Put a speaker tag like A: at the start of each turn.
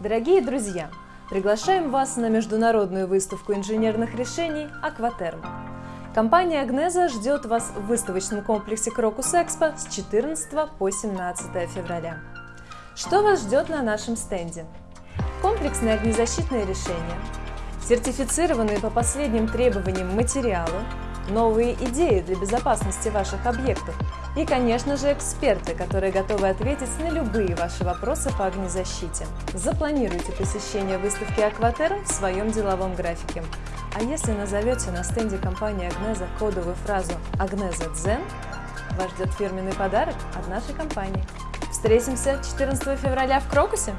A: Дорогие друзья, приглашаем вас на международную выставку инженерных решений «Акватерм». Компания «Агнеза» ждет вас в выставочном комплексе «Крокус Экспо» с 14 по 17 февраля. Что вас ждет на нашем стенде? Комплексные огнезащитные решения, сертифицированные по последним требованиям материалы, новые идеи для безопасности ваших объектов и, конечно же, эксперты, которые готовы ответить на любые ваши вопросы по огнезащите. Запланируйте посещение выставки «Акватерм» в своем деловом графике. А если назовете на стенде компании «Агнеза» кодовую фразу «Агнеза Дзен», вас ждет фирменный подарок от нашей компании. Встретимся 14 февраля в Крокусе!